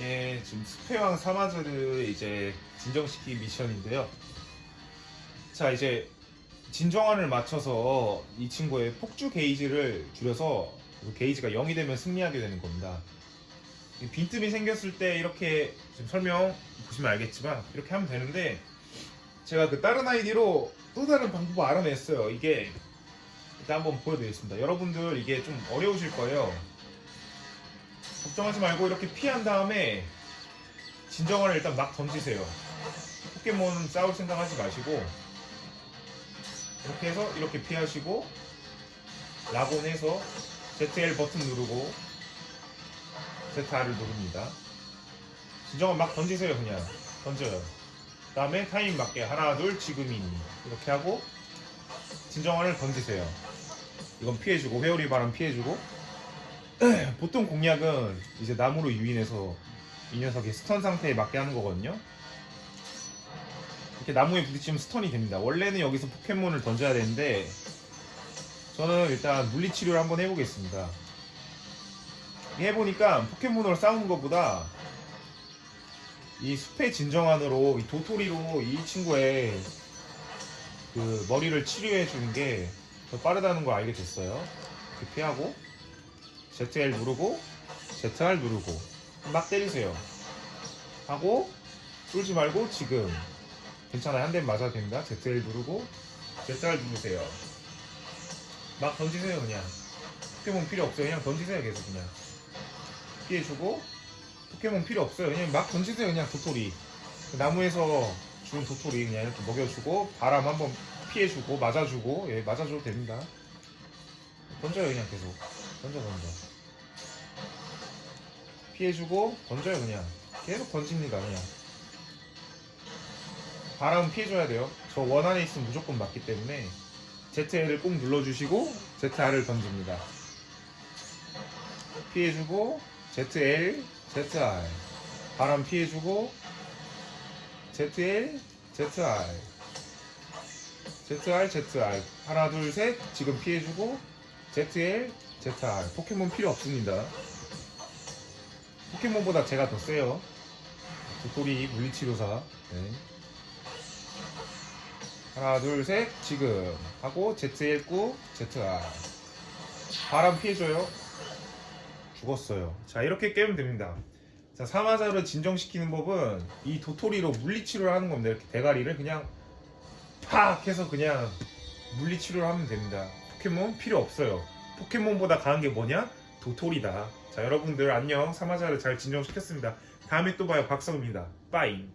예, 지금 스페왕 사마즈를 이제 진정시키기 미션인데요. 자, 이제 진정환을 맞춰서 이 친구의 폭주 게이지를 줄여서 그 게이지가 0이 되면 승리하게 되는 겁니다. 이 빈틈이 생겼을 때 이렇게 지금 설명 보시면 알겠지만 이렇게 하면 되는데 제가 그 다른 아이디로 또 다른 방법을 알아냈어요. 이게 일단 한번 보여드리겠습니다. 여러분들 이게 좀 어려우실 거예요. 걱정하지 말고 이렇게 피한 다음에 진정을 일단 막 던지세요. 포켓몬 싸울 생각 하지 마시고 이렇게 해서 이렇게 피하시고 라곤 해서 ZL 버튼 누르고 ZR을 누릅니다. 진정을 막 던지세요 그냥 던져요. 그 다음에 타임 맞게 하나 둘 지금이니 이렇게 하고 진정화를 던지세요. 이건 피해주고 회오리 바람 피해주고 보통 공략은 이제 나무로 유인해서 이 녀석이 stun 상태에 맞게 하는 거거든요. 이렇게 나무에 부딪히면 stun이 됩니다. 원래는 여기서 포켓몬을 던져야 되는데 저는 일단 물리치료를 한번 해보겠습니다. 해보니까 포켓몬으로 싸우는 것보다 이 숲의 진정환으로 이 도토리로 이 친구의 그 머리를 치료해 주는 게 더 빠르다는 걸 알게 됐어요. 이렇게 피하고 ZL 누르고 ZR 누르고 막 때리세요. 하고 쏠지 말고 지금 괜찮아요. 한 대 맞아도 됩니다. ZL 누르고 ZR 누르세요. 막 던지세요 그냥. 포켓몬 필요 없어요. 그냥 던지세요 계속 그냥. 피해주고 포켓몬 필요 없어요. 그냥 막 던지세요 그냥 도토리. 그 나무에서 주운 도토리 그냥 이렇게 먹여주고 바람 한번 피해주고 맞아주고 예 맞아줘도 됩니다. 던져요 그냥 계속 던져 던져. 피해주고 던져요 그냥 계속 던집니다 그냥. 바람 피해줘야 돼요. 저 원 안에 있으면 무조건 맞기 때문에 ZL을 꼭 눌러주시고 ZR을 던집니다. 피해주고 ZL, ZR 바람 피해주고 ZL, ZR ZR, ZR 하나 둘 셋 지금 피해주고 ZL, ZR 포켓몬 필요 없습니다. 포켓몬보다 제가 더 세요. 도토리 물리치료사. 네. 하나 둘 셋 지금. 하고 ZL9 ZR 바람 피해줘요. 죽었어요. 자 이렇게 깨면 됩니다. 자 사마자를 진정시키는 법은 이 도토리로 물리치료를 하는 겁니다. 이렇게 대가리를 그냥 팍 해서 그냥 물리치료를 하면 됩니다. 포켓몬 필요 없어요. 포켓몬보다 강한 게 뭐냐 도토리다. 자 여러분들 안녕. 사마자를 잘 진정시켰습니다. 다음에 또 봐요. 박성입니다. 빠잉